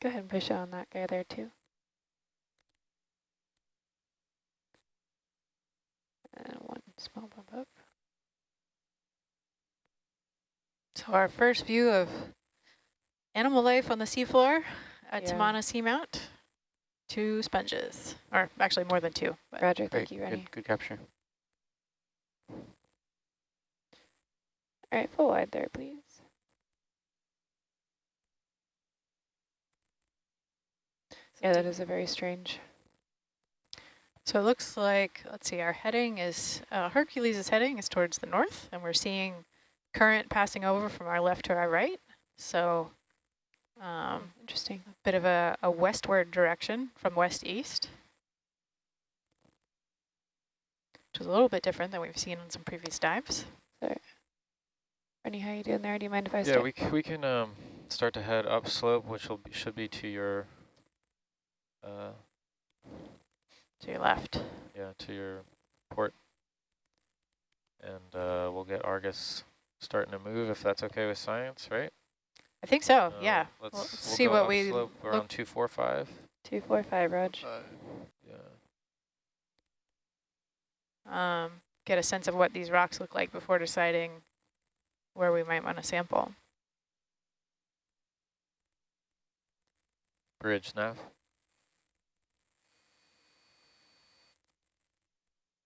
go ahead and push on that guy there too. And one small bump up. So our first view of animal life on the seafloor at Yeah. Tamana Seamount. Two sponges, or actually more than two. but- Roger, Great, thank you, Rennie. good, good capture. All right, full wide there, please. Yeah, that is a very strange. So it looks like, let's see, our heading is, uh, Hercules' is heading is towards the north, and we're seeing current passing over from our left to our right. So um, Interesting. a bit of a, a westward direction from west east, which is a little bit different than we've seen on some previous dives. So, Rennie, how you doing there? Do you mind if I Yeah, start? we, c- we can um, start to head upslope, which will be, should be to your, uh, To your left. yeah, to your port. And uh, we'll get Argus starting to move if that's okay with science, right? I think so, Uh, yeah. Let's, Well, we'll see what we look- around 245. Two, four, five, Raj. Yeah. um, get a sense of what these rocks look like before deciding where we might want to sample. Bridge nav.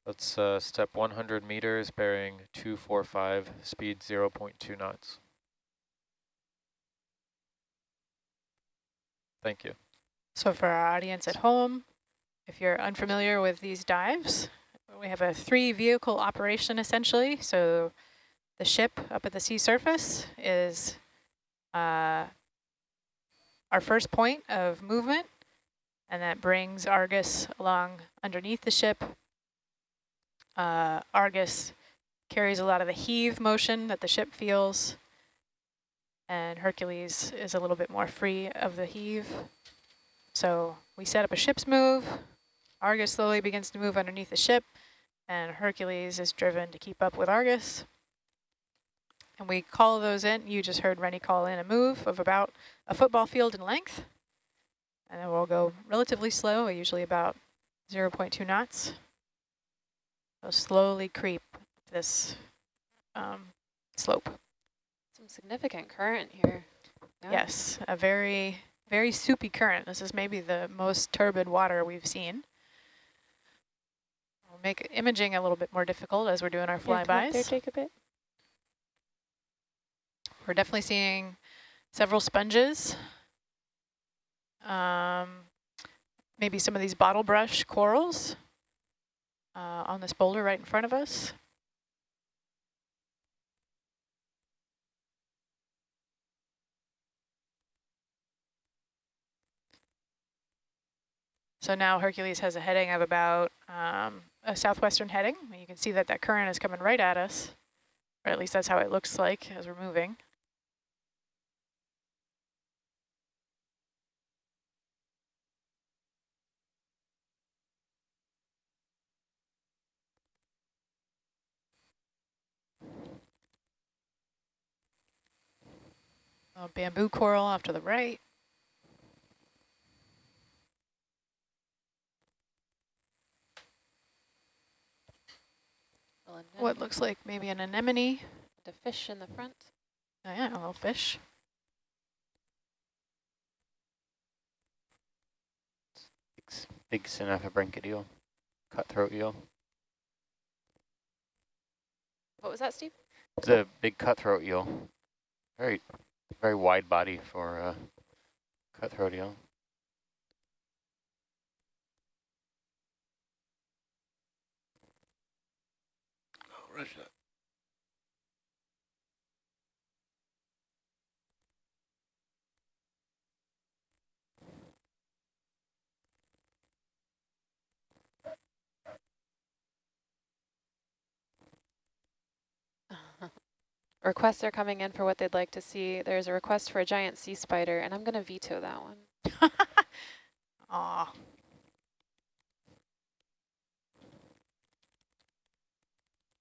Let's uh, step 100 meters, bearing 245, speed 0.2 knots. Thank you. So for our audience at home, if you're unfamiliar with these dives, we have a three vehicle operation essentially. So the ship up at the sea surface is uh, our first point of movement, and that brings Argus along underneath the ship. Uh, Argus carries a lot of the heave motion that the ship feels, and Hercules is a little bit more free of the heave. So we set up a ship's move. Argus slowly begins to move underneath the ship, and Hercules is driven to keep up with Argus. And we call those in. You just heard Rennie call in a move of about a football field in length. And then we'll go relatively slow, usually about 0.2 knots. We'll slowly creep this um, slope. Some significant current here. Yeah. Yes, a very, very soupy current. This is maybe the most turbid water we've seen. We'll make imaging a little bit more difficult as we're doing our come there, take a bit. We're definitely seeing several sponges. Um, maybe some of these bottle brush corals uh, on this boulder right in front of us. So now Hercules has a heading of about um, a southwestern heading. You can see that that current is coming right at us, or at least that's how it looks like as we're moving. A bamboo coral off to the right. What looks like maybe an anemone. The fish in the front. Oh yeah, a little fish. Big, big Synaphobranchid eel, cutthroat eel. What was that, Steve? It's a big cutthroat eel. Very, very wide body for uh, cutthroat eel. Oh, Russia. requests are coming in for what they'd like to see. There's a request for a giant sea spider, and I'm going to veto that one. Aw.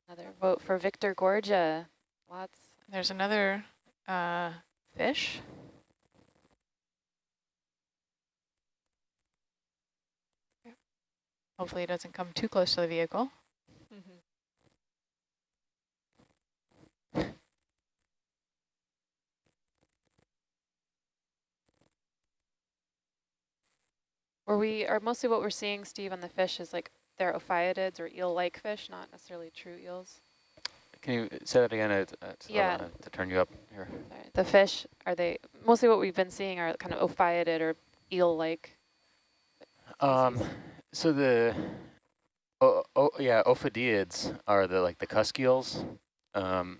Another vote for Victorgorgia. Lots. There's another uh, fish. Hopefully it doesn't come too close to the vehicle. Were we, are mostly what we're seeing, Steve, on the fish is like they're ophidiids or eel-like fish, not necessarily true eels. Can you say that again? It's, it's Yeah. to turn you up here. Sorry. The fish, are they, mostly what we've been seeing are kind of ophidiid or eel-like. Um, so the, oh, oh yeah, ophidiids are the like the cusk eels. Um,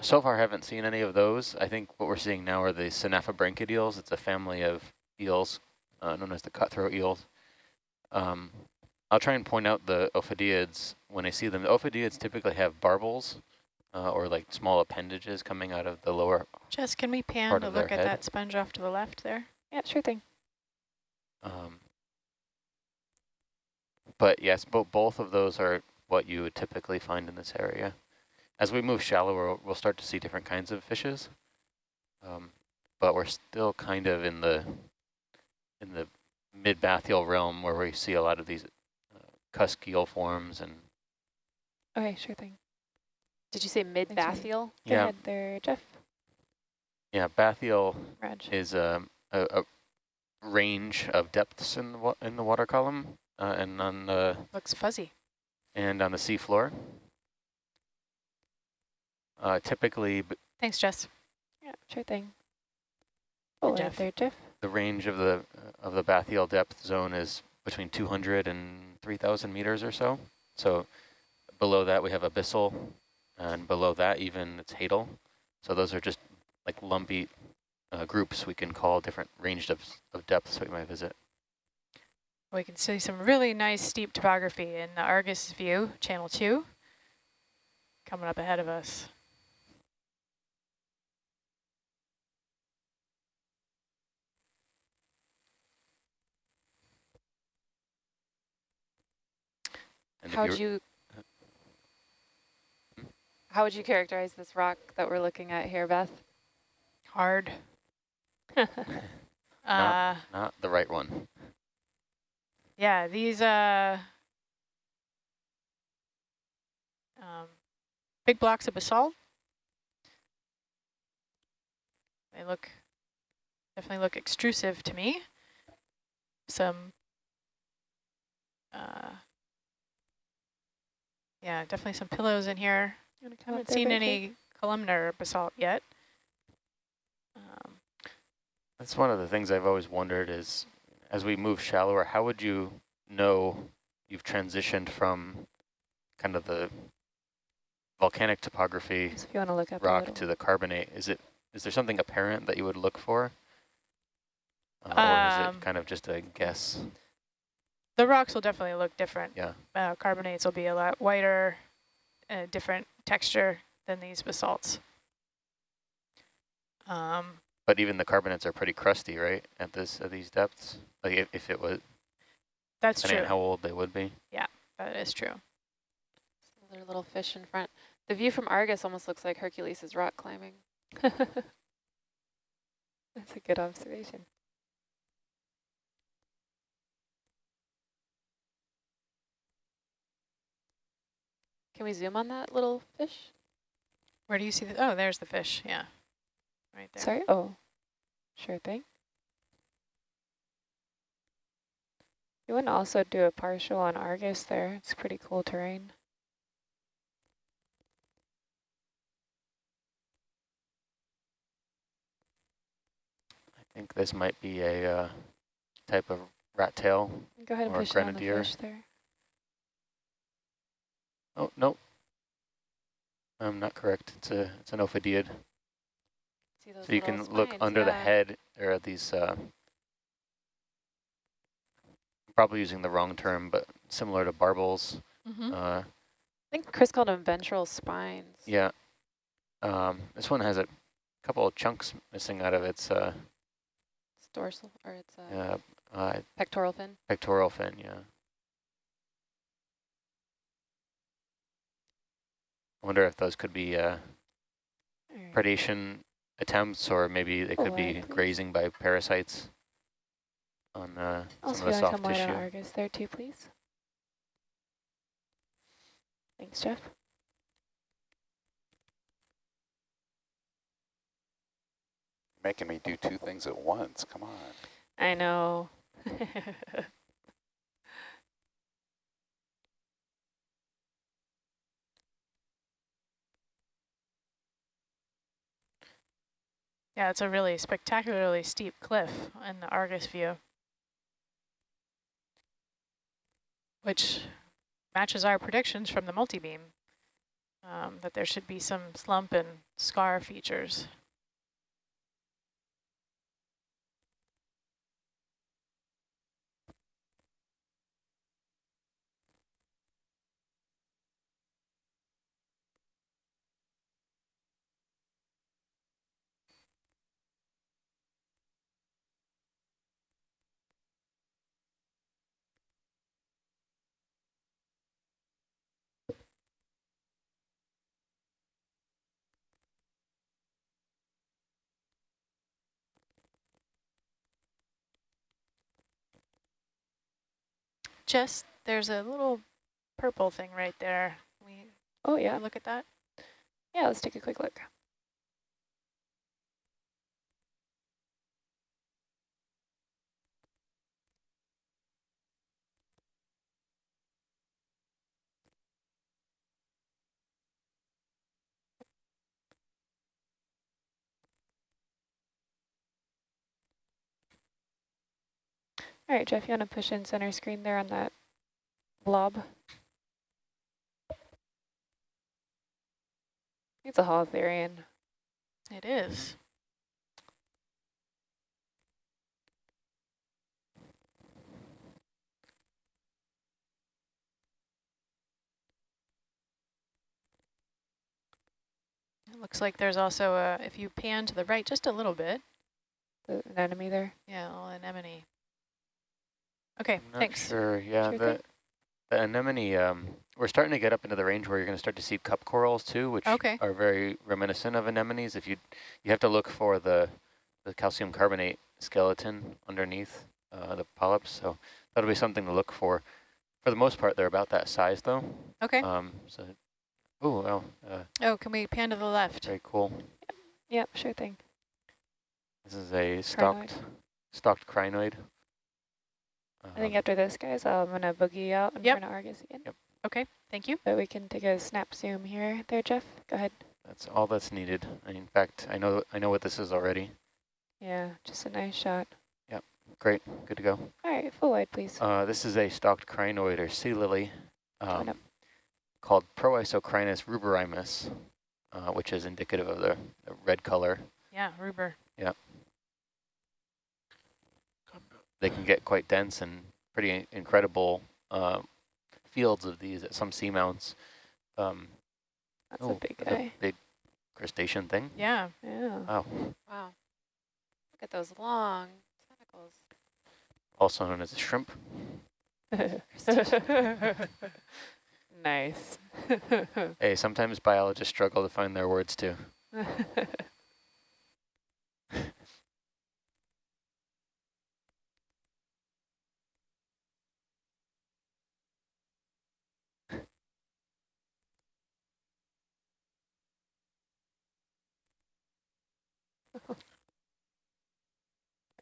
so far, I haven't seen any of those. I think what we're seeing now are the Synaphobranchid eels. It's a family of eels uh, known as the cutthroat eels. Um, I'll try and point out the ophidiids when I see them. The ophidiids typically have barbels uh, or like small appendages coming out of the lower. Jess, can we pan to look at head. that sponge off to the left there? Yeah, sure thing. Um, but yes, bo both of those are what you would typically find in this area. As we move shallower, we'll start to see different kinds of fishes. Um, but we're still kind of in the in the mid-bathyal realm where we see a lot of these uh, cusk eel forms and Okay, sure thing. Did you say mid-bathyal? Go yeah, ahead there, Jeff. yeah, bathyal Raj. is um, a, a range of depths in the, wa in the water column uh, and on the Looks fuzzy. and on the seafloor. Uh, typically, b- Thanks, Jess. Yeah, sure thing. Hey, Oh, Jeff. there, Jeff. The range of the of the bathyal depth zone is between 200 and 3,000 meters or so. So below that we have abyssal, and below that even it's hadal. So those are just like lumpy uh, groups we can call different range of, of depths we might visit. We can see some really nice steep topography in the Argus view, channel two, coming up ahead of us. How would you're- you, how would you characterize this rock that we're looking at here, Beth? Hard. Not- Uh, not the right one. yeah, these uh, um, big blocks of basalt. They look, definitely look extrusive to me. Some, uh, yeah, definitely some pillows in here. I haven't seen any columnar basalt yet. Um, That's one of the things I've always wondered is, as we move shallower, how would you know you've transitioned from kind of the volcanic topography So if you want to look up rock to the carbonate? Is it is there something apparent that you would look for? Uh, or is Um, it kind of just a guess? The rocks will definitely look different. Yeah. Uh, carbonates will be a lot whiter, uh, different texture than these basalts. Um, But even the carbonates are pretty crusty, right? At this at these depths, like if, if it was that's depending true. how old they would be. Yeah, that is true. Another little fish in front. The view from Argus almost looks like Hercules is rock climbing. That's a good observation. Can we zoom on that little fish? Where do you see the? Oh, there's the fish. Yeah, right there. Sorry. Oh, sure thing. You want to also do a partial on Argus there. It's pretty cool terrain. I think this might be a uh, type of rat tail. Go ahead and Or push down the grenadier. fish there. Oh no, I'm not correct. It's a it's an ophidiid. See those So you can little look spines, under the head. There are these, uh, probably using the wrong term, but similar to barbels. Mm-hmm. Uh, I think Chris called them ventral spines. yeah. Um, this one has a couple of chunks missing out of its uh, It's dorsal, or it's a uh, uh, pectoral fin. pectoral fin. Yeah. Wonder if those could be uh, Alright. predation attempts, or maybe they Oh, could be please. grazing by parasites on uh, Also, some of you the want to soft come wide on tissue. Argus there too, please? Thanks, Jeff. Making me do two things at once. Come on. I know. Yeah, it's a really spectacularly steep cliff in the Argus view. Which matches our predictions from the multi-beam, um, that there should be some slump and scar features. Jess, there's a little purple thing right there. We Oh, yeah. yeah. look at that. Yeah, let's take a quick look. All right, Jeff, you want to push in center screen there on that blob? It's a Holothurian. It is. It looks like there's also a, if you pan to the right just a little bit, The anemone there. yeah, anemone. Okay, I'm thanks. sure. Yeah, Sure the, the anemone, um, we're starting to get up into the range where you're going to start to see cup corals too, which Okay. are very reminiscent of anemones. If you you have to look for the the calcium carbonate skeleton underneath uh, the polyps, so that'll be something to look for. For the most part, they're about that size though. Okay. Um, so, oh, wow, uh, Oh, can we pan to the left? very cool. Yep, sure thing. This is a stalked stalked crinoid. I think after this, guys, I'm going to boogie out in Yep. front of Argus again. Yep. Okay, thank you. But we can take a snap zoom here. There, Jeff. Go ahead. that's all that's needed. In fact, I know I know what this is already. Yeah, just a nice shot. Yep, great, good to go. All right, full wide, please. Uh, this is a stalked crinoid or sea lily Join um, called Proisocrinus ruberrimus, uh, which is indicative of the, the red color. Yeah, Ruber. They can get quite dense and pretty incredible uh, fields of these at some seamounts. Um, That's oh, a big that's guy. big crustacean thing. Yeah. Yeah. Wow. Wow. Look at those long tentacles. Also known as a shrimp. nice. Hey, sometimes biologists struggle to find their words too.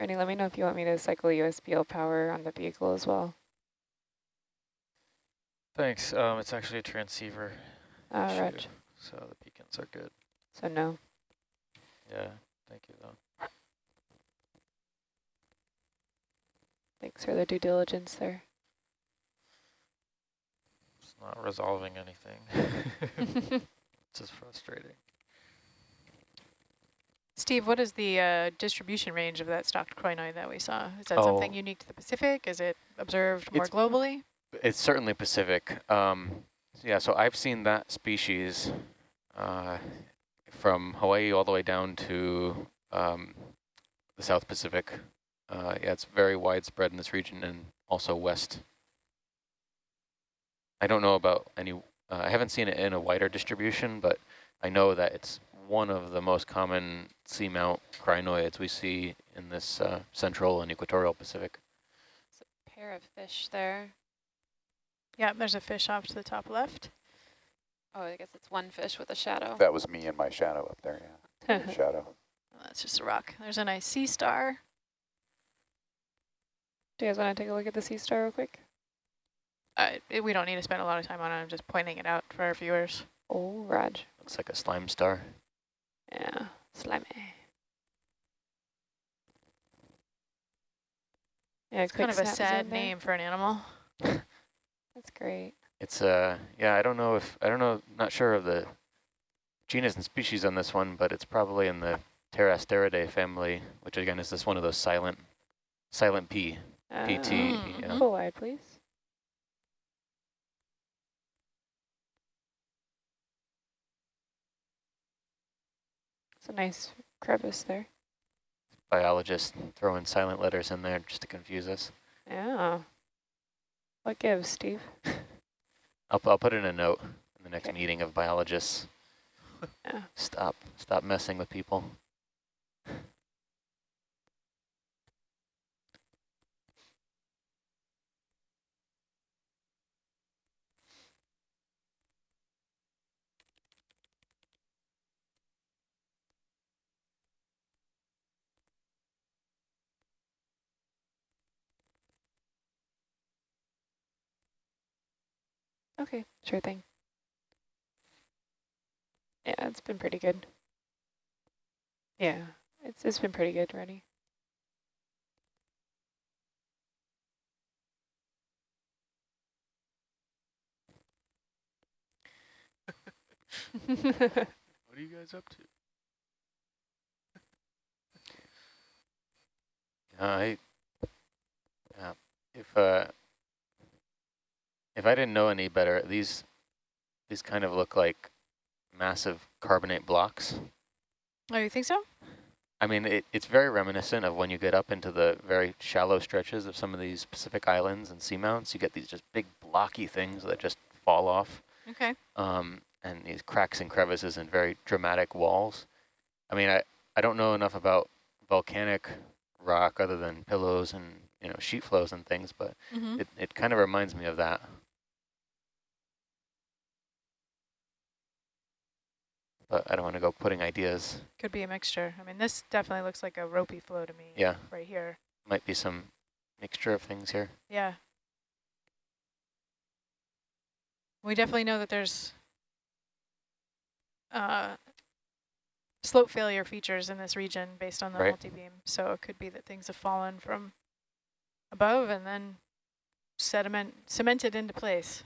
Ernie, let me know if you want me to cycle USBL power on the vehicle as well. Thanks. Um, it's actually a transceiver Uh, issue, Reg. so the beacons are good. So no. Yeah, thank you though. Thanks for the due diligence there. It's not resolving anything. it's just frustrating. Steve, what is the uh, distribution range of that stalked crinoid that we saw? Is that Oh. something unique to the Pacific? Is it observed more It's- globally? It's certainly Pacific. Um, yeah, so I've seen that species uh, from Hawaii all the way down to um, the South Pacific. Uh, yeah, it's very widespread in this region and also west. I don't know about any, uh, I haven't seen it in a wider distribution, but I know that it's one of the most common seamount crinoids we see in this uh, central and equatorial Pacific. It's a pair of fish there. Yeah, there's a fish off to the top left. Oh, I guess it's one fish with a shadow. That was me and my shadow up there, yeah. Shadow. Oh, that's just a rock. There's a nice sea star. Do you guys want to take a look at the sea star real quick? Uh, it- we don't need to spend a lot of time on it. I'm just pointing it out for our viewers. Oh, Raj. Looks like a slime star. Yeah, slimy. Yeah, It's kind of a sad name for an animal. That's great. It's uh yeah, I don't know if I don't know not sure of the genus and species on this one, but it's probably in the Pterasteridae family, which again is this one of those silent silent P. PT, Mm, yeah. Full wide, please. It's a nice crevice there. Biologists throwing silent letters in there just to confuse us. Yeah. What gives, Steve? I'll I'll put in a note in the next Okay. meeting of biologists. Yeah. Stop stop messing with people. Okay, sure thing. Yeah, it's been pretty good. Yeah, it's it's been pretty good already. What are you guys up to? Uh, I yeah. If uh if I didn't know any better, these these kind of look like massive carbonate blocks. Oh, you think so? I mean, it, it's very reminiscent of when you get up into the very shallow stretches of some of these Pacific islands and seamounts. You get these just big blocky things that just fall off, Okay. um, and these cracks and crevices and very dramatic walls. I mean, I, I don't know enough about volcanic rock other than pillows and you know sheet flows and things, but Mm -hmm. it, it kind of reminds me of that. But I don't want to go putting ideas. Could be a mixture. I mean, this definitely looks like a ropey flow to me. Yeah. Right here. Might be some mixture of things here. Yeah. We definitely know that there's uh, slope failure features in this region based on the Right. multi-beam. So it could be that things have fallen from above and then sediment cemented into place.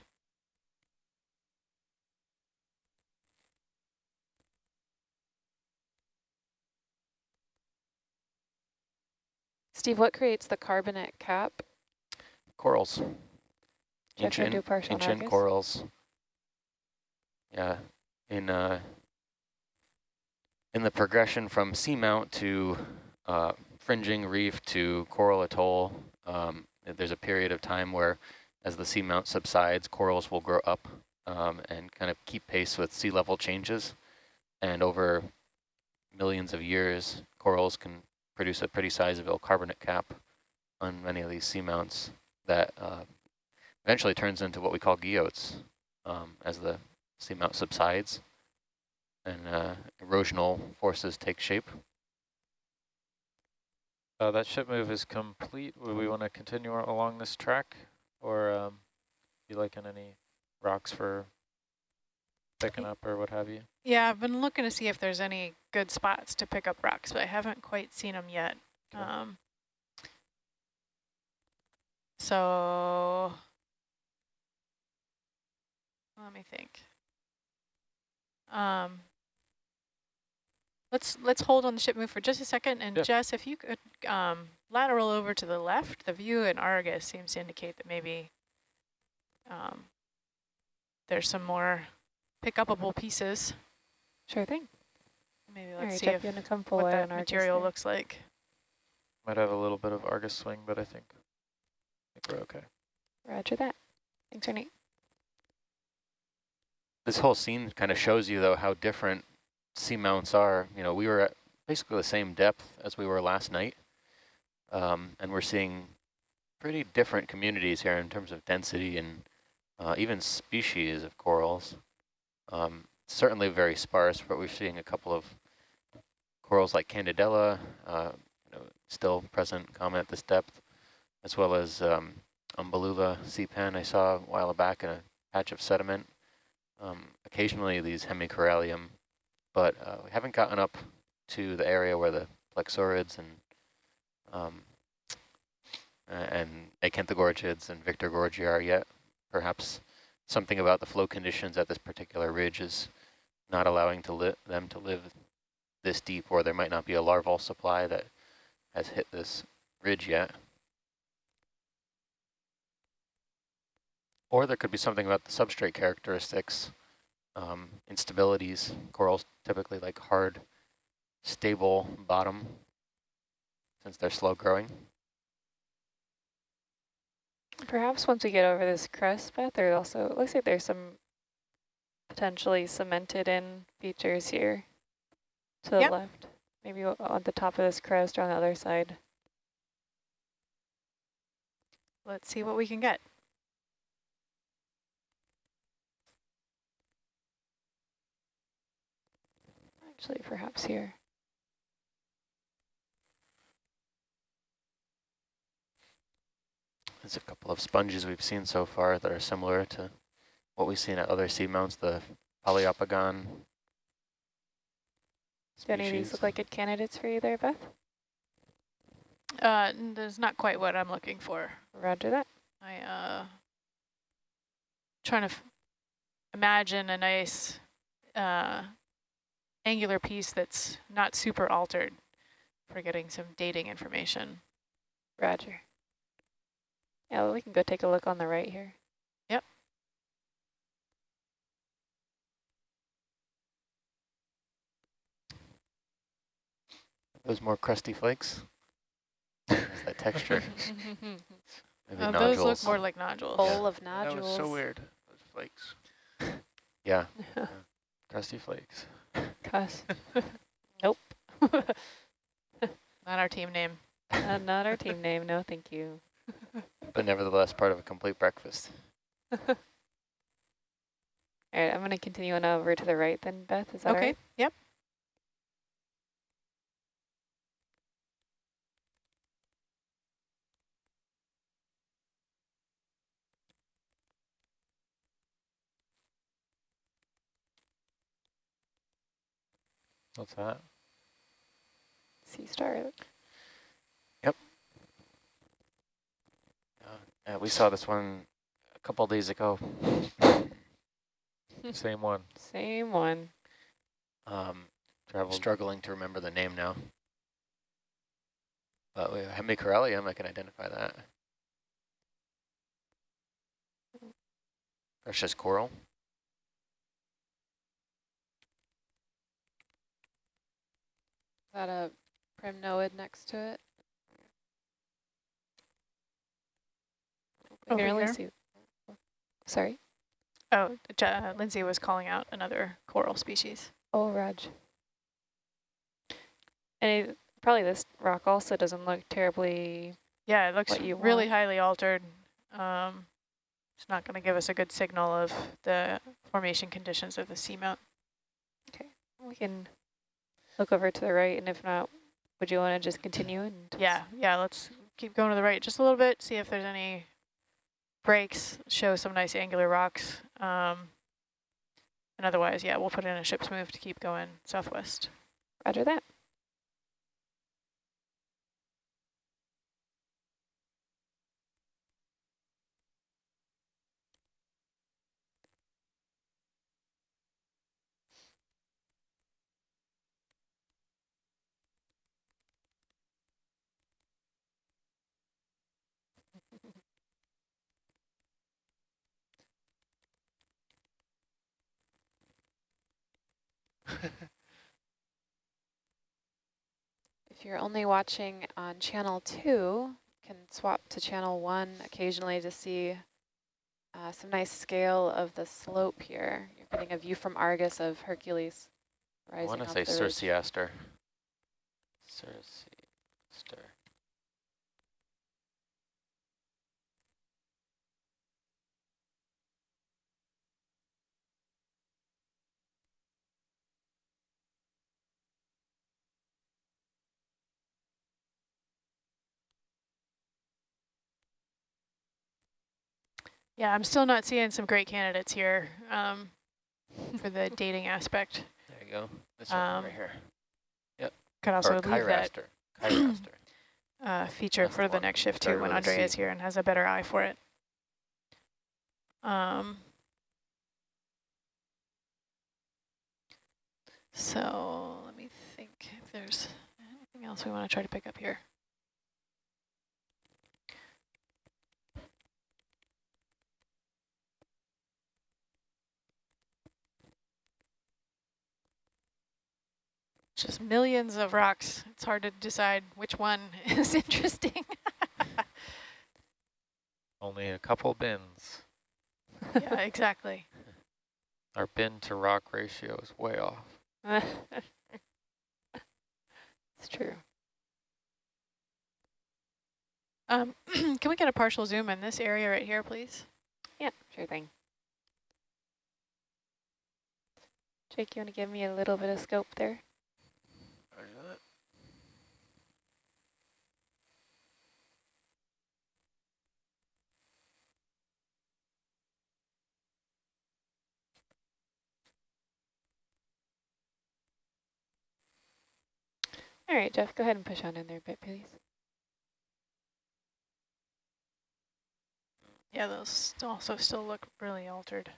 Steve, what creates the carbonate cap? Corals. Should I try to do Ancient, ancient corals. Yeah, in uh, in the progression from seamount to uh, fringing reef to coral atoll, um, there's a period of time where, as the seamount subsides, corals will grow up um, and kind of keep pace with sea level changes. And over millions of years, corals can produce a pretty sizable carbonate cap on many of these seamounts that uh, eventually turns into what we call guyots um, as the seamount subsides and uh, erosional forces take shape. Uh, that ship move is complete. Would we want to continue along this track, or um, you liking any rocks for picking up or what have you? Yeah, I've been looking to see if there's any good spots to pick up rocks, but I haven't quite seen them yet. Okay. Um, so let me think. Um, let's let's hold on the ship move for just a second, and Yeah. Jess, if you could um, lateral over to the left, the view in Argus seems to indicate that maybe um, there's some more pick upable pieces. Sure thing. Maybe let's right, see Jeff, if you want to come full what that material there? looks like. Might have a little bit of Argus swing, but I think, I think we're okay. Roger that. Thanks, Renee. This whole scene kind of shows you, though, how different seamounts are. You know, we were at basically the same depth as we were last night, um, and we're seeing pretty different communities here in terms of density and uh, even species of corals. Um, certainly very sparse, but we're seeing a couple of corals like Candidella, uh, you know, still present common at this depth, as well as um, Umbellula sea pen I saw a while back in a patch of sediment. Um, occasionally these hemicorallium, but uh, we haven't gotten up to the area where the plexaurids and um, and acanthogorgids and victorgorgia are yet. Perhaps something about the flow conditions at this particular ridge is not allowing to them to live this deep, or there might not be a larval supply that has hit this ridge yet. Or there could be something about the substrate characteristics, um, instabilities. Corals typically like hard, stable bottom since they're slow growing. Perhaps once we get over this crest, Beth, there also it looks like there's some potentially cemented in features here to the yep. left. Maybe on the top of this crest or on the other side. Let's see what we can get. Actually, perhaps here. There's a couple of sponges we've seen so far that are similar to what we've seen at other seamounts, the Poliopogon. Do any of these look like good candidates for you there, Beth? Uh, that's not quite what I'm looking for. Roger that. I uh trying to imagine a nice uh angular piece that's not super altered for getting some dating information. Roger. Yeah, well, we can go take a look on the right here. Yep. Those more crusty flakes. that texture. Maybe uh, those look more like nodules. Bowl yeah. of nodules. That was so weird. Those flakes. Yeah. yeah. Crusty flakes. Cuss. nope. not our team name. Uh, not our team name. No, thank you but nevertheless part of a complete breakfast. All right, I'm going to continue on over to the right then, Beth. Is that okay? Right? Yep. What's that? Sea star. Uh, we saw this one a couple days ago. Same one. Same one. Um, Traveled. Struggling to remember the name now. But we Hemicorallium, I can identify that. Precious coral. Is that a primnoid next to it? Here. See, sorry? Oh, uh, Lindsay was calling out another coral species. Oh, Raj. And it, probably this rock also doesn't look terribly Yeah, it looks really want. highly altered. Um, it's not going to give us a good signal of the formation conditions of the seamount. Okay, we can look over to the right, and if not, would you want to just continue? and? Yeah, yeah, let's keep going to the right just a little bit, see if there's any breaks show some nice angular rocks. Um, and otherwise, yeah, we'll put in a ship's move to keep going southwest. Roger that. if you're only watching on channel two, can swap to channel one occasionally to see uh, some nice scale of the slope here. You're getting a view from Argus of Hercules rising I want to say Circeaster. Circeaster. Yeah, I'm still not seeing some great candidates here um, for the dating aspect. There you go. This one Um, right here. Yep. Could also or leave that Kyraster. Kyraster. uh, feature That's for the the next shift too when Andre is here and has a better eye for it. Um, so let me think if there's anything else we want to try to pick up here. Just millions of rocks. It's hard to decide which one is interesting. Only a couple bins. yeah, exactly. Our bin to rock ratio is way off. it's true. Um, can we get a partial zoom in this area right here, please? Yeah, sure thing. Jake, you want to give me a little bit of scope there? All right, Jeff, go ahead and push on in there a bit, please. Yeah, those also still look really altered.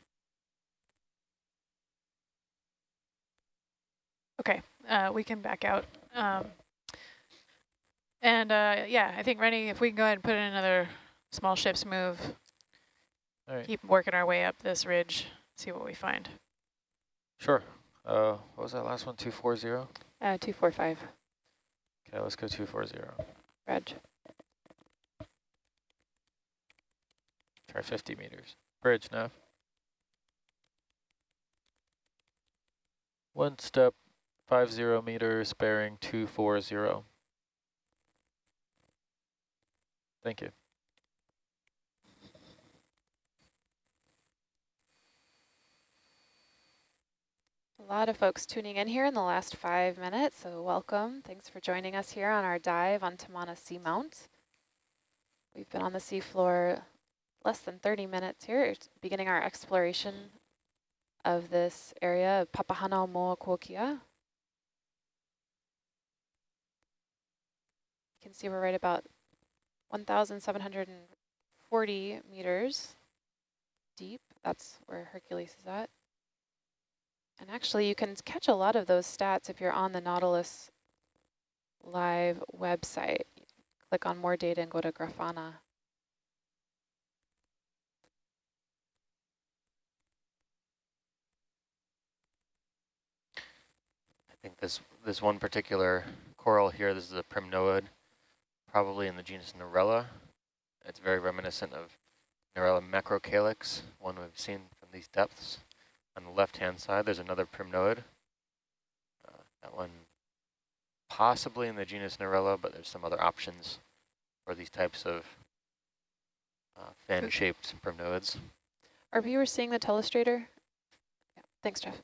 Okay, uh, we can back out. Um, and uh, yeah, I think Rennie, if we can go ahead and put in another small ship's move, All right. keep working our way up this ridge, see what we find. Sure. Uh, what was that last one? 240? Uh, 245, Okay, let's go 240. Reg. Try 50 meters. Bridge, nav. One step, 50 meters, bearing 240. Thank you. Lot of folks tuning in here in the last five minutes, so welcome. Thanks for joining us here on our dive on Tamana Seamount. We've been on the seafloor less than 30 minutes here, beginning our exploration of this area of Papahānaumokuākea. You can see we're right about 1,740 meters deep. That's where Hercules is at. And actually, you can catch a lot of those stats if you're on the Nautilus Live website. Click on more data and go to Grafana. I think this this one particular coral here, this is a primnoid, probably in the genus Narella. It's very reminiscent of Narella macrocalyx, one we've seen from these depths. On the left-hand side, there's another primnoid. Uh, that one possibly in the genus Narella, but there's some other options for these types of uh, fan-shaped primnoids. Are viewers seeing the telestrator? Yeah. Thanks, Jeff.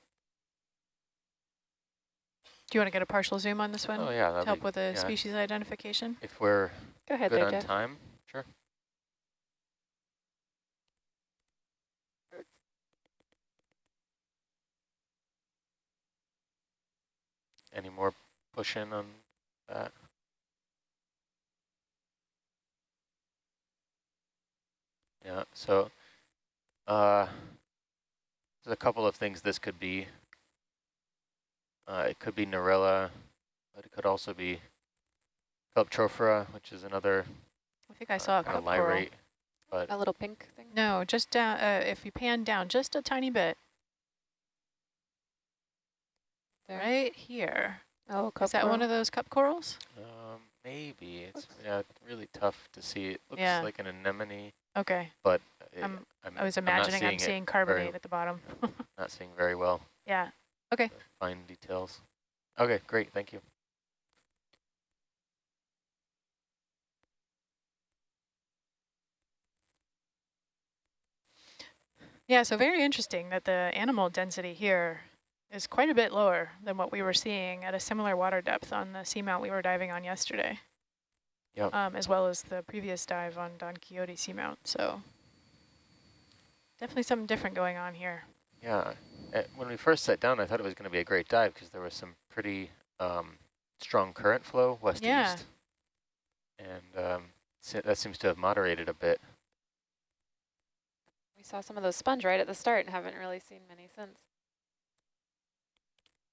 Do you want to get a partial zoom on this one Oh yeah, to help with the yeah. species identification? if we're Go ahead good there, on Jeff. time, sure. Any more push in on that? Yeah, so uh, there's a couple of things this could be. Uh, it could be Narella, but it could also be Calyptrophora, which is another I think I saw a kind cup of light But A little pink thing? No, just down, uh, if you pan down just a tiny bit, There. right here. Oh, Is that one of those cup corals? um, maybe it's yeah, really tough to see. It looks Yeah. like an anemone, Okay, but it, I'm- I'm, I was I'm not imagining I'm seeing carbonate very- at the bottom. not seeing very well yeah, Okay. fine details. Okay, great, thank you. yeah, so very interesting that the animal density here is quite a bit lower than what we were seeing at a similar water depth on the seamount we were diving on yesterday. Yep. Um, as well as the previous dive on Don Quixote seamount, so Definitely something different going on here. Yeah, uh, when we first sat down, I thought it was going to be a great dive because there was some pretty um, strong current flow west Yeah. east, and um, se- that seems to have moderated a bit. We saw some of those sponge right at the start and haven't really seen many since.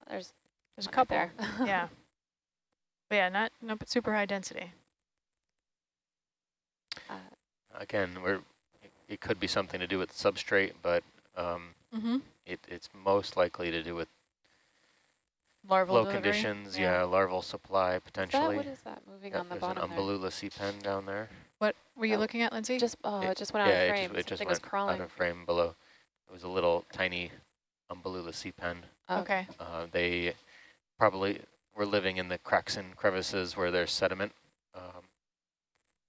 There's There's a one right couple. there. yeah. But yeah, not, not super high density. Uh, Again, we're it, it could be something to do with substrate, but um, Mm-hmm. it, it's most likely to do with Larval low delivery. conditions. Yeah. larval supply is that, potentially. what is that moving Yep, on the there's bottom an there? Umbellula sea pen down there. What were you Oh, looking at, Lindsay? Just, oh, it, It- just went out yeah, of it frame. just, it just went was crawling. out of frame below. It was a little tiny Umbellula sea pen. Oh, okay. Uh, they probably were living in the cracks and crevices where there's sediment, um,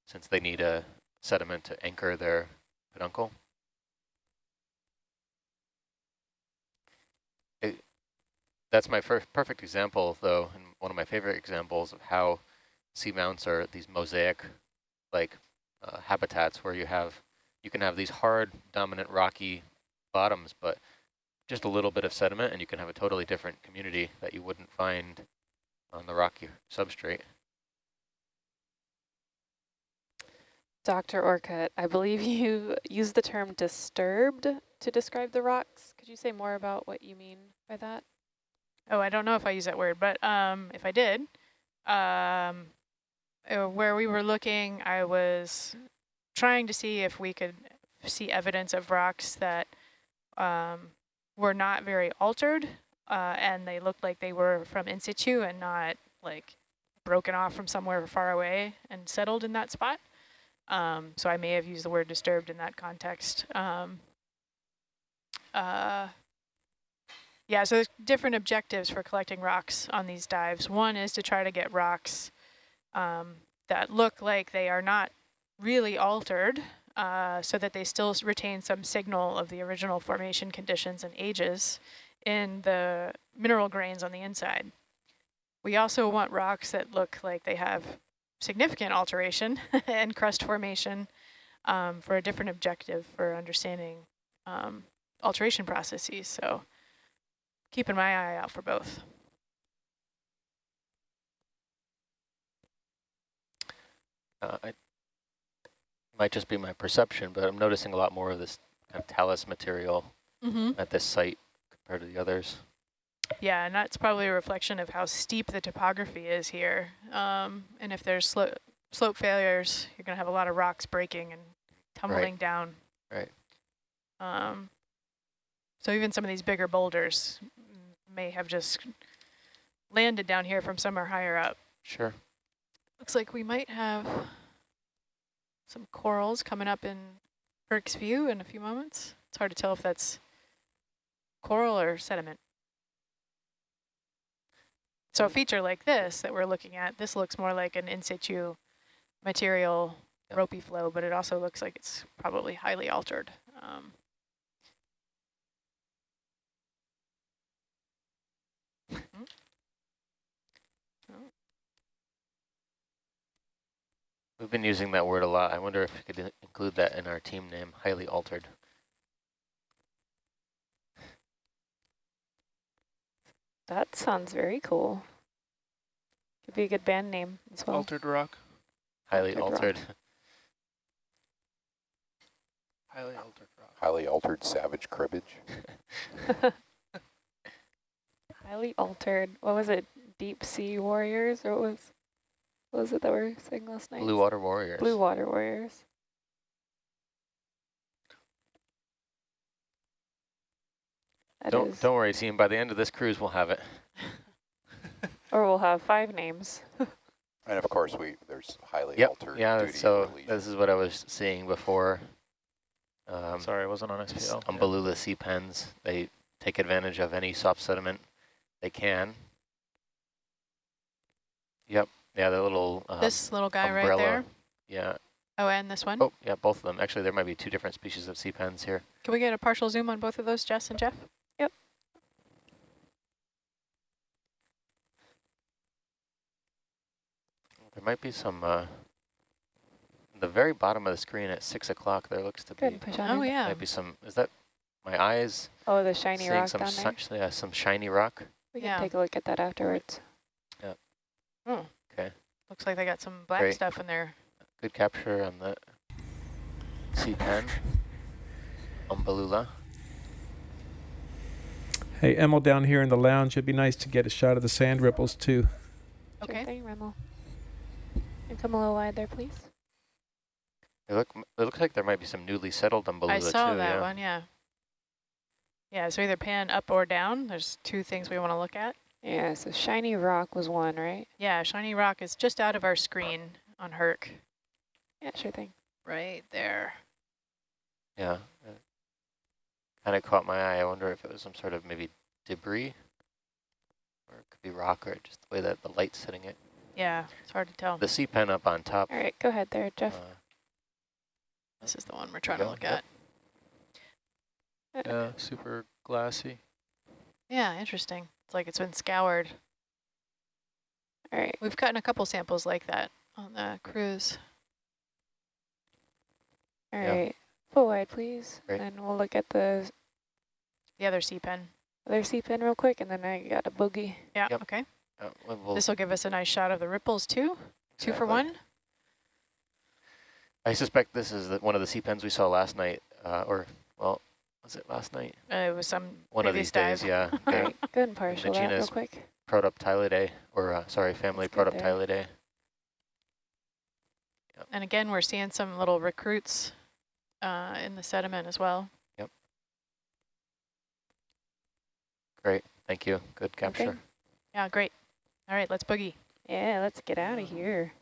since they need a sediment to anchor their peduncle. It, that's my first perfect example, though, and one of my favorite examples of how seamounts are these mosaic, like uh, habitats where you have, you can have these hard, dominant, rocky bottoms, but just a little bit of sediment and you can have a totally different community that you wouldn't find on the rocky substrate. Dr. Orcutt, I believe you used the term disturbed to describe the rocks. Could you say more about what you mean by that? Oh, I don't know if I use that word, but um, if I did, um, uh, where we were looking, I was trying to see if we could see evidence of rocks that um, were not very altered, uh, and they looked like they were from in situ and not like broken off from somewhere far away and settled in that spot. Um, so I may have used the word disturbed in that context. Um, uh, yeah, so there's different objectives for collecting rocks on these dives. One is to try to get rocks um, that look like they are not really altered uh, so that they still retain some signal of the original formation conditions and ages in the mineral grains on the inside. We also want rocks that look like they have significant alteration and crust formation um, for a different objective for understanding um, alteration processes. So keeping my eye out for both. Uh, it might just be my perception, but I'm noticing a lot more of this kind of talus material Mm-hmm. at this site compared to the others. Yeah, and that's probably a reflection of how steep the topography is here. Um, and if there's slo slope failures, you're going to have a lot of rocks breaking and tumbling down. Right. Um, so even some of these bigger boulders mm, may have just landed down here from somewhere higher up. Sure. Looks like we might have some corals coming up in Herc's view in a few moments. It's hard to tell if that's coral or sediment. So a feature like this that we're looking at, this looks more like an in situ material ropey flow, but it also looks like it's probably highly altered. Um, We've been using that word a lot. I wonder if we could include that in our team name, highly altered. That sounds very cool. Could be a good band name as well. Altered rock. Highly Altered rock. Highly altered rock. Highly altered savage cribbage. Highly altered. What was it? Deep sea warriors, or what was what was it that we were saying last night? Blue water warriors. Blue water warriors. That don't is- don't worry, team. By the end of this cruise, we'll have it. Or we'll have five names. And of course, we there's highly Yep. altered Yeah. duty So release. this is what I was seeing before. Um, Sorry, I wasn't on s- SPL. Yeah. Umbellula sea pens. They take advantage of any soft sediment they can. Yep. Yeah, the little um, this little guy right there. Yeah. Oh, and this one. Oh, yeah, both of them. Actually, there might be two different species of sea pens here. Can we get a partial zoom on both of those, Jess and Jeff? Yep. There might be some, uh, the very bottom of the screen at six o'clock, there looks to Go ahead be and push on Oh, in. yeah. maybe some. Is that my eyes Oh, the shiny seeing rock some down there. si- yeah, some shiny rock? We can Yeah. take a look at that afterwards. Oh, Okay, looks like they got some black Great. stuff in there. good capture on the C10. Umbellula. Hey, Emil down here in the lounge, it'd be nice to get a shot of the sand ripples too. Sure Okay. thing, Rimmel. And come a little wide there, please. It look it looks like there might be some newly settled Umbellula I saw too. that yeah. one, yeah. Yeah, so either pan up or down. There's two things we want to look at. Yeah, so shiny rock was one, right? Yeah, shiny rock is just out of our screen on Herc. Yeah, sure thing. Right there. Yeah. Kind of caught my eye. I wonder if it was some sort of maybe debris, or it could be rock, or just the way that the light's hitting it. Yeah, it's hard to tell. The sea pen up on top. All right, go ahead there, Uh, Jeff. This is the one we're trying to look Yep. at. Yeah, super glassy. Yeah, interesting. It's like it's been scoured. All right, We've gotten a couple samples like that on the cruise. all Yeah. right. Full wide, please. Great. And we'll look at the The other sea pen. other sea pin real quick, and then I got a boogie. Yeah, Yep. okay. uh, well, we'll- This will give us a nice shot of the ripples too. Two for one. I suspect this is the, one of the sea pens we saw last night, uh, or, well, was it last night? Uh, it was some One of previous these days, yeah. All The right, go ahead and partial that real genus quick. Protoptilidae, or, uh, sorry, family That's good there. Protoptilidae. And again, we're seeing some little recruits uh, in the sediment as well. Yep. Great, thank you. Good capture. Okay. capture. Yeah, great. All right, let's boogie. Yeah, let's get out of here.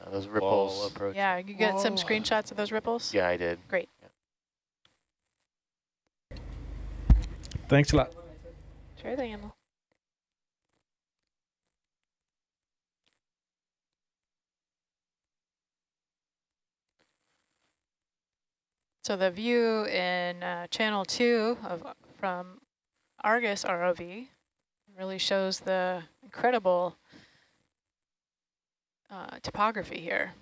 Uh, those ripples. approach. Yeah, you get some screenshots of those ripples? Yeah, I did. Great. Thanks a lot. Sure thing, Emil. So the view in uh, channel two of from Argus ROV really shows the incredible uh, topography here.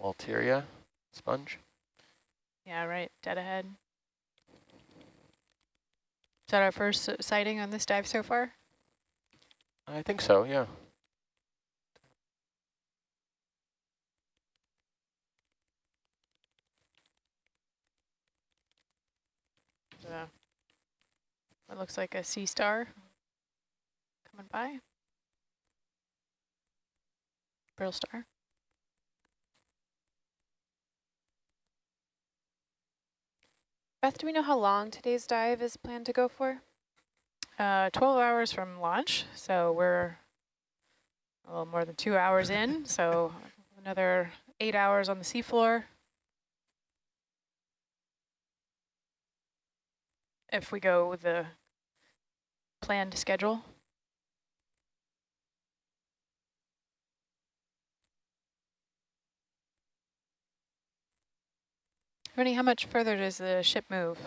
Walteria sponge. Yeah, right, dead ahead. Is that our first sighting on this dive so far? I think so, yeah. Uh, it looks like a sea star coming by. Brill star. Beth, do we know how long today's dive is planned to go for? Uh, 12 hours from launch, so we're a little more than two hours in, so another eight hours on the seafloor. If we go with the planned schedule. Rennie, how much further does the ship move?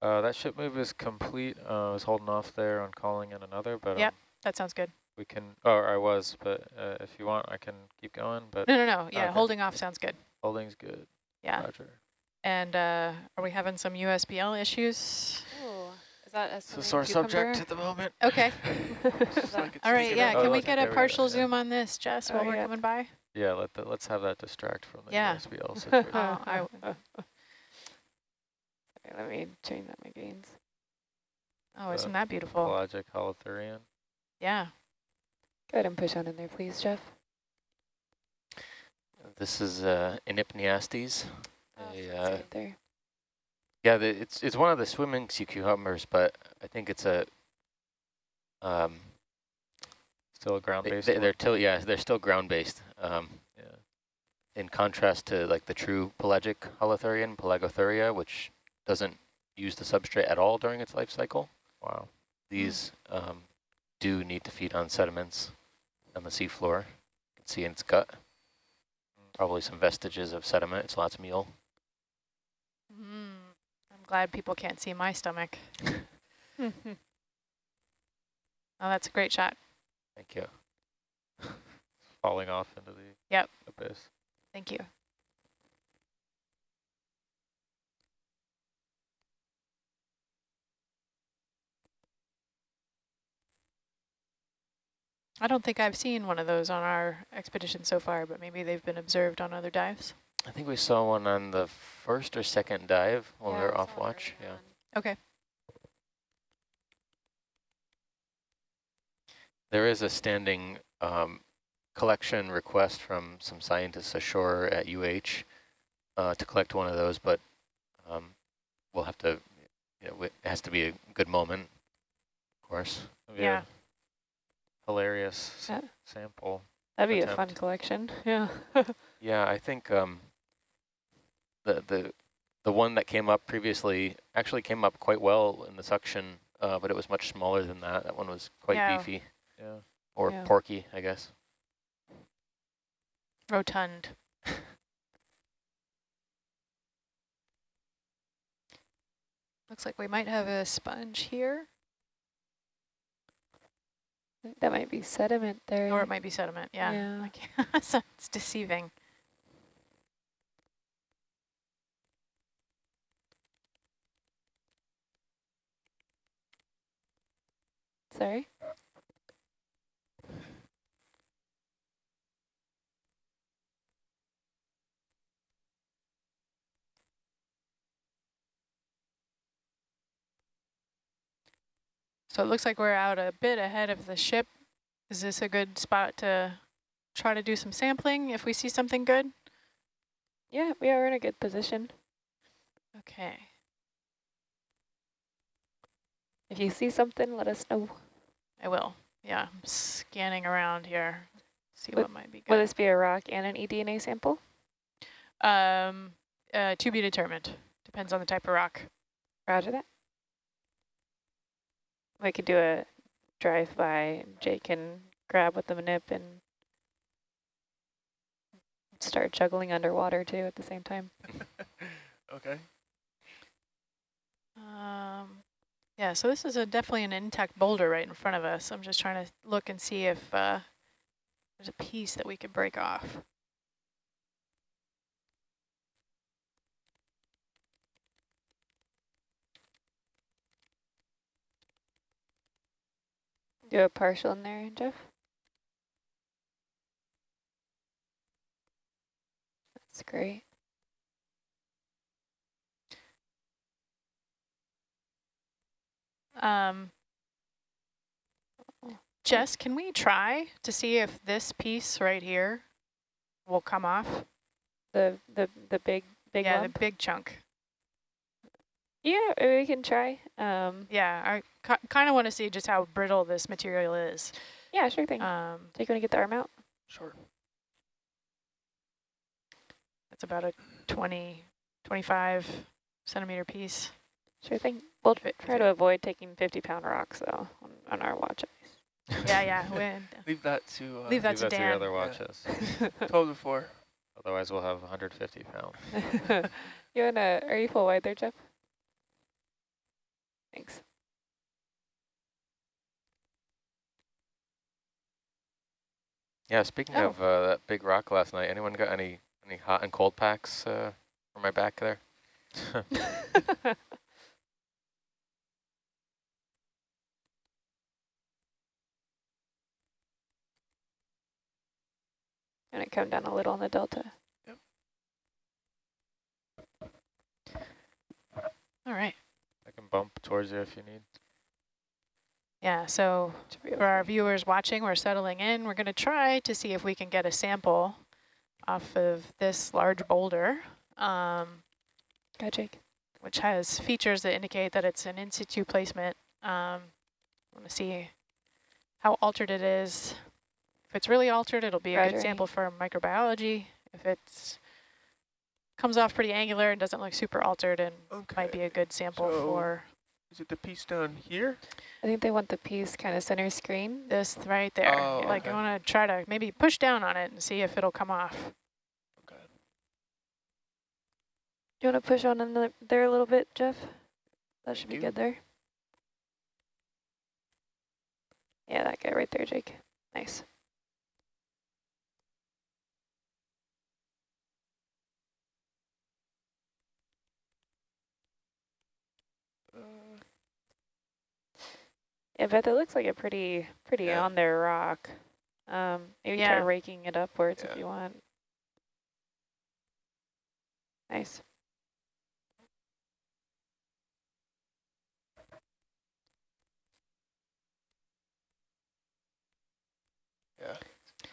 Uh, that ship move is complete. Uh, I was holding off there on calling in another, but Yep. um, That sounds good. we can, oh, I was, but uh, if you want, I can keep going, but No, no, no. Yeah, Okay. holding off sounds good. holding's good. Yeah. Roger. And uh, are we having some USBL issues? Oh, is that a It's a swimming subject at the moment. Okay. Is that- All right, yeah, Oh, can we get a we go, partial yeah. zoom on this, Jess, while Oh, we're yeah. coming by? Yeah, let the, let's have that distract from the Yeah. USBL situation. Oh, I, Okay, let me change up my gains. oh, Uh, isn't that beautiful? Pelagic holothurian. Yeah. Go ahead and push on in there, please, Jeff. This is uh, Enypniastes. Oh, a, it's uh, right there. yeah, the, it's it's one of the swimming sea cucumbers, but I think it's a um, Still a they, ground-based They, they're still yeah they're still ground based. Um, Yeah. in contrast to like the true pelagic holothurian, Pelagothuria, which doesn't use the substrate at all during its life cycle. Wow. These um, do need to feed on sediments on the seafloor. You can see in its gut. Probably some vestiges of sediment. It's lots of meal. Mm, I'm glad people can't see my stomach. oh, that's a great shot. Thank you. Falling off into the Yep. abyss. Thank you. I don't think I've seen one of those on our expedition so far, but maybe they've been observed on other dives. I think we saw one on the first or second dive when Yeah, we were off watch. Yeah. on. Okay. There is a standing um, collection request from some scientists ashore at UH uh, to collect one of those, but um, we'll have to, you know, it has to be a good moment, of course. Maybe Yeah. A Hilarious Yeah. sample. That'd be a fun collection. Yeah. Yeah, I think um, the the the one that came up previously actually came up quite well in the suction, uh, but it was much smaller than that. That one was quite Yeah. beefy Yeah. or Yeah. porky, I guess. Rotund. Looks like we might have a sponge here, that might be sediment there. or it might be sediment. Yeah. Yeah. So it's deceiving. Sorry. So it looks like we're out a bit ahead of the ship. Is this a good spot to try to do some sampling if we see something good? Yeah, we are in a good position. Okay. If you see something, let us know. I will. Yeah, I'm scanning around here. See Would- what might be good. Will this be a rock and an eDNA sample? Um, uh, to be determined. Depends on the type of rock. Roger that. We could do a drive-by. Jake can grab with the manip and start juggling underwater too at the same time. okay. Um, yeah, so this is a definitely an intact boulder right in front of us. I'm just trying to look and see if uh, there's a piece that we could break off. Do a partial in there, Jeff? That's great. Um, Jess, can we try to see if this piece right here will come off? The the the big big yeah, lump? the big chunk. Yeah, we can try. Um, Yeah, I kind of want to see just how brittle this material is. yeah, sure thing. Um, Jake, want to get the arm out? Sure. it's about a 20, 25 centimeter piece. Sure thing. We'll If try to avoid taking 50-pound rocks though on, on our watch ice. Yeah, yeah. Leave that to uh, Leave that Leave to that to your other watches. told before. Otherwise, we'll have 150 pounds. you wanna? Are you full wide there, Jeff? Thanks. Yeah, speaking Oh. of uh, that big rock last night, anyone got any any hot and cold packs uh, for my back there? Gonna come down a little on the delta. Yep. All right. I can bump towards you if you need. Yeah, so for our viewers watching, we're settling in. We're going to try to see if we can get a sample off of this large boulder, um, Got Jake. which has features that indicate that it's an in situ placement. Um, want to see how altered it is. If it's really altered, it'll be a Roger. good sample for microbiology. If it's comes off pretty angular and doesn't look super altered, and Okay. might be a good sample So- for is it the piece down here? I think they want the piece kind of center screen. This right there. Oh, yeah. Like okay. I want to try to maybe push down on it and see if it'll come off. Okay. Do you want to push on in the, there a little bit, Jeff? That should be good there. Yeah, that guy right there, Jake. Nice. Yeah, Beth, it looks like a pretty, pretty Yeah. on there rock. Um, maybe try Yeah. raking it upwards if you want. Nice. yeah,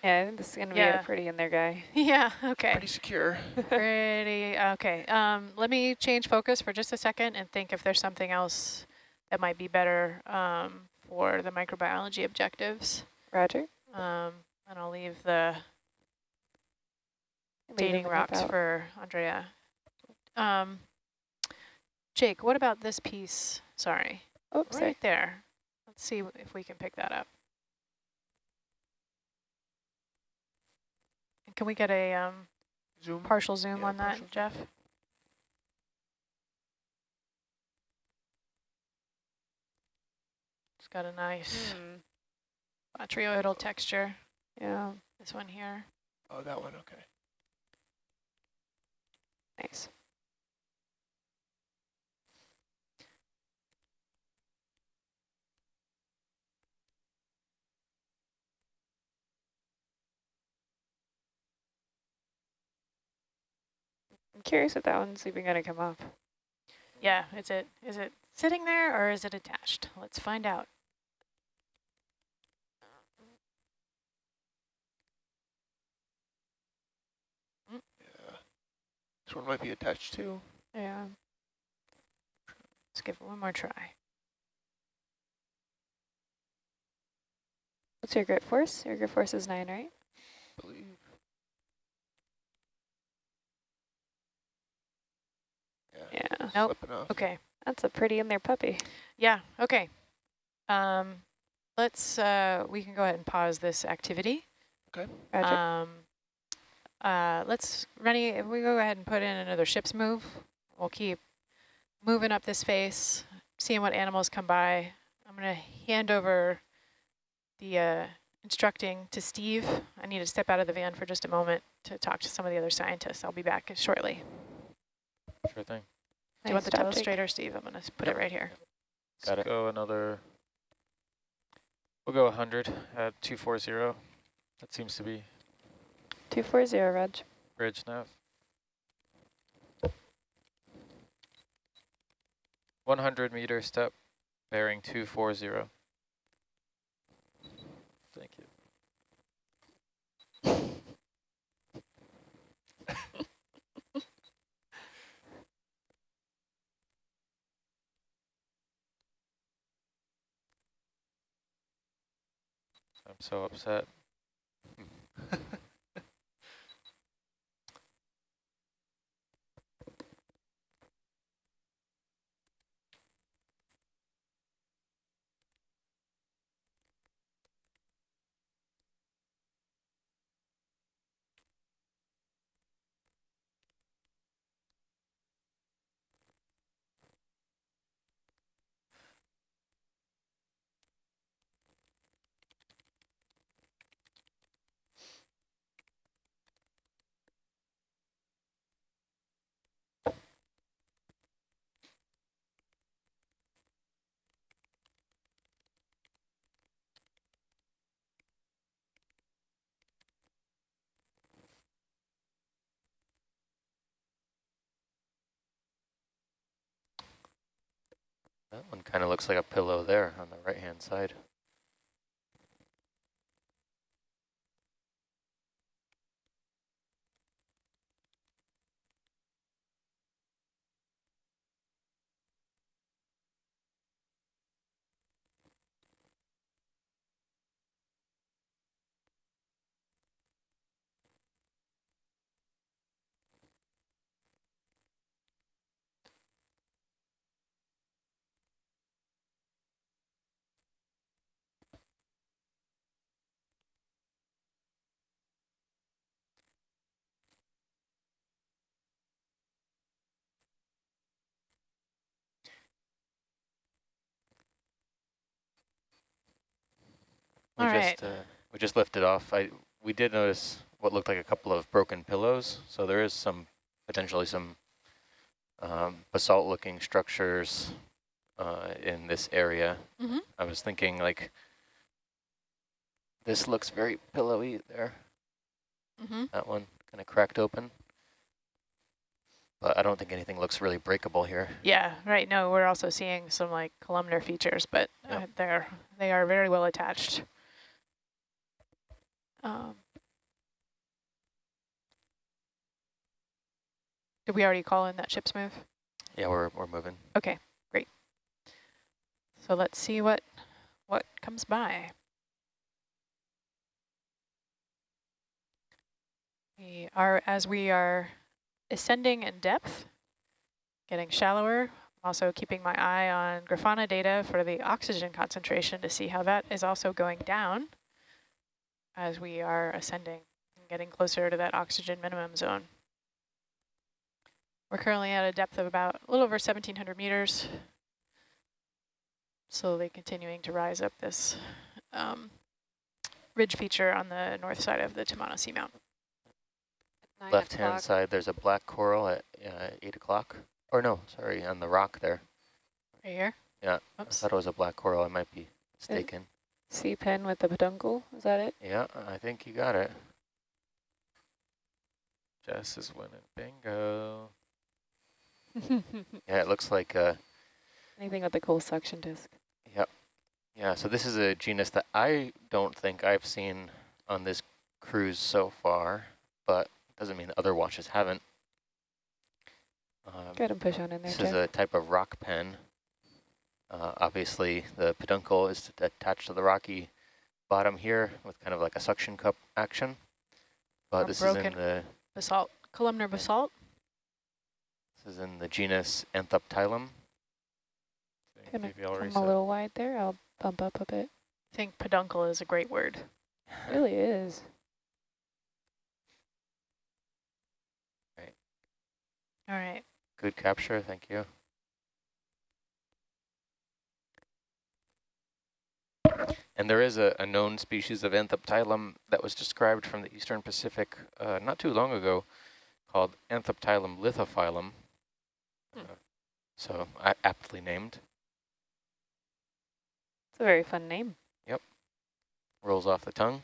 Yeah, I think this is gonna be a pretty in there guy. Yeah, okay. pretty secure. Pretty, okay. Um, let me change focus for just a second and think if there's something else that might be better um, for the microbiology objectives. Roger. Um, and I'll leave the Leaving dating rocks out. for Andrea. Um, Jake, what about this piece? Sorry, Oops, sorry. right there. Let's see if we can pick that up. Can we get a um, Zoom. partial zoom Yeah, on that, partial zoom. Jeff? Got a nice hmm. botryoidal texture, Yeah, this one here. Oh, that one. Okay. nice. I'm curious if that one's even gonna come up. Yeah, is it is it sitting there or is it attached? Let's find out. This one might be attached to. Yeah. Let's give it one more try. What's your grit force? Your grit force is nine, right? I believe. Yeah. Yeah. Nope. Off. Okay. That's a pretty in there puppy. Yeah, okay. Um, let's, uh, we can go ahead and pause this activity. Roger. Um, uh, let's, Rennie, if we go ahead and put in another ship's move, we'll keep moving up this face, seeing what animals come by. I'm going to hand over the uh, instructing to Steve. I need to step out of the van for just a moment to talk to some of the other scientists. I'll be back shortly. Sure thing. Do you want the job, Jake. telestrator, Steve? I'm going to put Yep. it right here. Got Got it. it. Go another. We'll go 100 at 240. That seems to be 240, Reg. bridge nav. 100 meter step, bearing 240. Thank you. I'm so upset. That one kind of looks like a pillow there on the right-hand side. We All just uh, we just lifted off. I we did notice what looked like a couple of broken pillows. So there is some potentially some um, basalt-looking structures uh, in this area. Mhm. I was thinking like this looks very pillowy there. Mm-hmm. That one kind of cracked open. But I don't think anything looks really breakable here. Yeah, right. No, we're also seeing some like columnar features, but uh, they're they are very well attached. Um, did we already call in that ship's move? Yeah, we're we're moving. Okay, great. So let's see what what comes by. We are as we are ascending in depth, getting shallower. I'm also keeping my eye on Grafana data for the oxygen concentration to see how that is also going down as we are ascending and getting closer to that oxygen minimum zone. We're currently at a depth of about a little over 1,700 meters, slowly continuing to rise up this um, ridge feature on the north side of the Tamano Seamount. Nine Left-hand side, there's a black coral at uh, 8 o'clock. Or no, sorry, on the rock there. Right here? Yeah, Oops. I thought it was a black coral. I might be mistaken. Sea pen with the peduncle, is that it? Yeah, I think you got it. Jess is winning bingo. Yeah, it looks like, uh, Anything with a cool suction disc. Yep. Yeah, so this is a genus that I don't think I've seen on this cruise so far, but doesn't mean other watches haven't. Um, Go ahead and push on in there, This Jeff. is a type of rock pen. Uh, obviously, the peduncle is attached to the rocky bottom here with kind of like a suction cup action. But Or this is in the Basalt, columnar basalt. this is in the genus Anthoptilum. Gonna I'll come reset. a little wide there. I'll bump up a bit. I think peduncle is a great word. It really is. All right. Good capture, thank you. And there is a, a known species of Anthoptilum that was described from the eastern Pacific uh, not too long ago called Anthoptilum lithophilum. Hmm. Uh, so aptly named. It's a very fun name. Yep. Rolls off the tongue.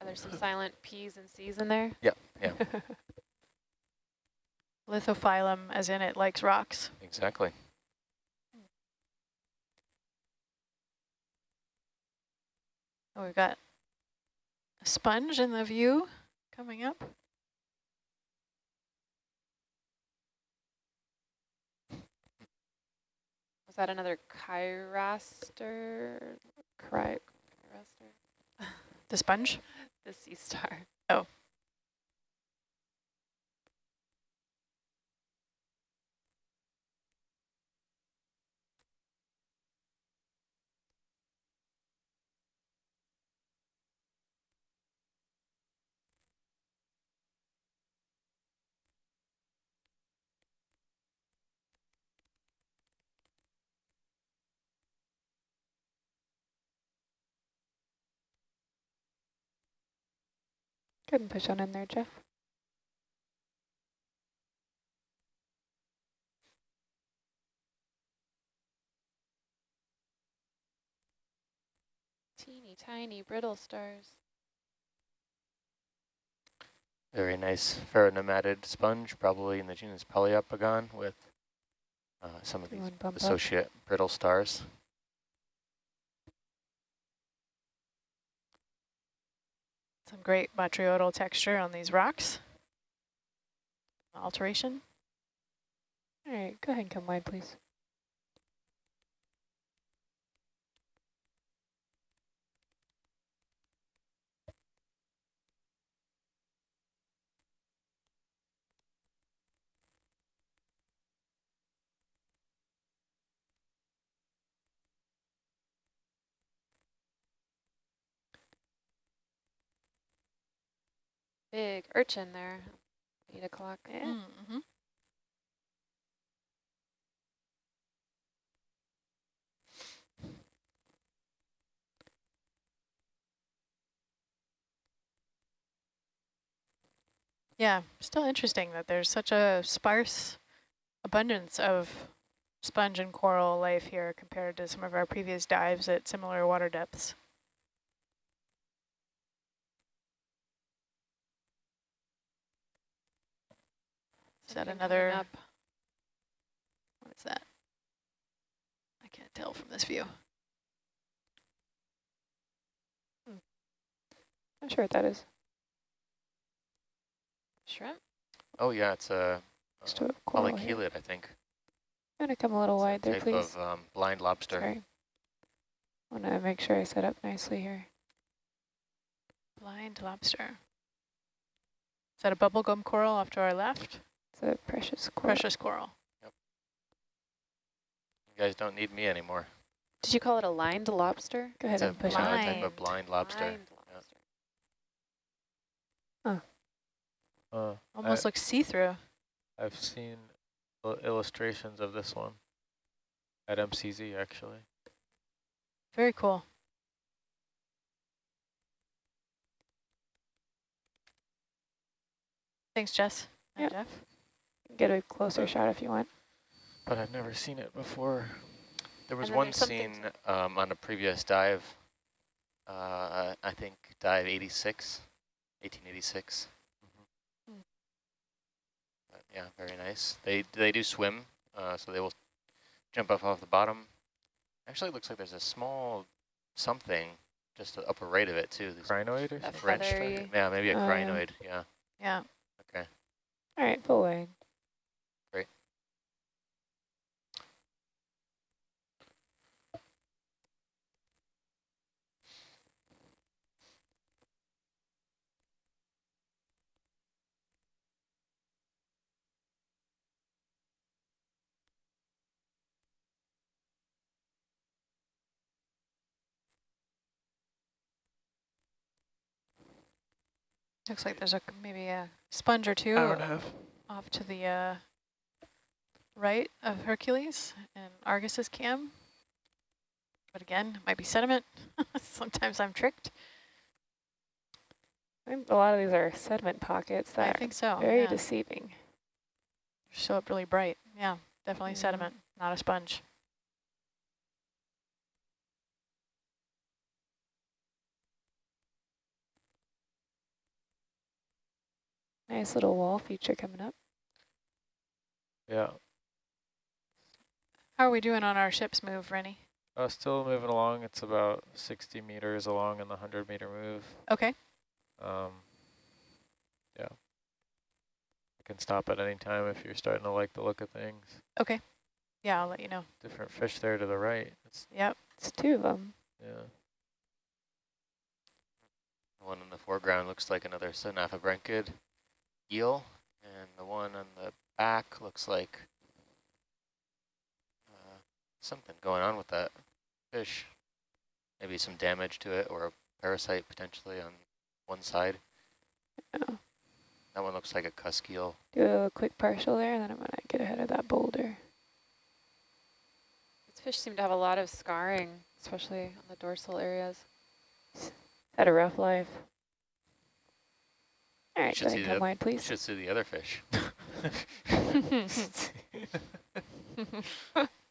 Are there some silent P's and C's in there? Yep, yeah. Lithophilum, as in it likes rocks. Exactly. Oh, we've got a sponge in the view coming up. Was that another Chiraster? Chiro Chiraster? The sponge. The sea star. Oh. Go ahead and push on in there, Jeff. Teeny tiny brittle stars. Very nice pheronematid sponge, probably in the genus Poliopogon with uh, some of these want bump up? associate brittle stars. Some great botryoidal texture on these rocks. Alteration. All right, go ahead and come wide, please. big urchin there. Eight o'clock. Yeah. Mm -hmm. Yeah, still interesting that there's such a sparse abundance of sponge and coral life here compared to some of our previous dives at similar water depths. Is that another, up? what is that? I can't tell from this view. I'm sure what that is. Shrimp? Oh yeah, it's a Just uh, a coral here. polychelid, I think. I'm gonna come a little It's a wide there, type please. of um, blind lobster. Sorry. Want to make sure I set up nicely here. Blind lobster. Is that a bubblegum coral off to our left? It's a precious coral. Precious coral. You guys don't need me anymore. Did you call it a lined lobster? Go ahead It's a and push uh, it. blind. type of blind lobster. Lined lobster. Uh, Almost looks see-through. I've seen illustrations of this one at MCZ actually. Very cool. Thanks, Jess. Hi, Jeff. Get a closer shot if you want. But I've never seen it before. There was one scene um, on a previous dive, uh, I think dive 86, 1886. Hmm. But yeah, very nice. They they do swim, uh, so they will jump up off the bottom. Actually, it looks like there's a small something just to the upper right of it too. These Crinoid or A something? French, yeah, maybe a yeah. crinoid. Yeah, Yeah. okay. All right, full wide. Looks like there's a maybe a sponge or two Hour and a half. off to the uh, right of Hercules and Argus's cam. But again, it might be sediment. Sometimes I'm tricked. A lot of these are sediment pockets I think so. very yeah. deceiving. Show up really bright. Yeah, definitely Mhm. sediment, not a sponge. Nice little wall feature coming up. Yeah. How are we doing on our ship's move, Rennie? Uh, still moving along. It's about 60 meters along in the 100 meter move. Okay. Um, yeah. I can stop at any time if you're starting to like the look of things. Okay. Yeah, I'll let you know. Different fish there to the right. It's, Yep. It's two of them. yeah. The one in the foreground looks like another Synaphobranchid eel, and the one on the back looks like uh, something going on with that fish. Maybe some damage to it or a parasite potentially on one side. Oh. That one looks like a cusk eel. Do a quick partial there, and then I'm going to get ahead of that boulder. These fish seem to have a lot of scarring, especially on the dorsal areas. Had a rough life. All right, should go ahead, come the- wide, please. should see the other fish.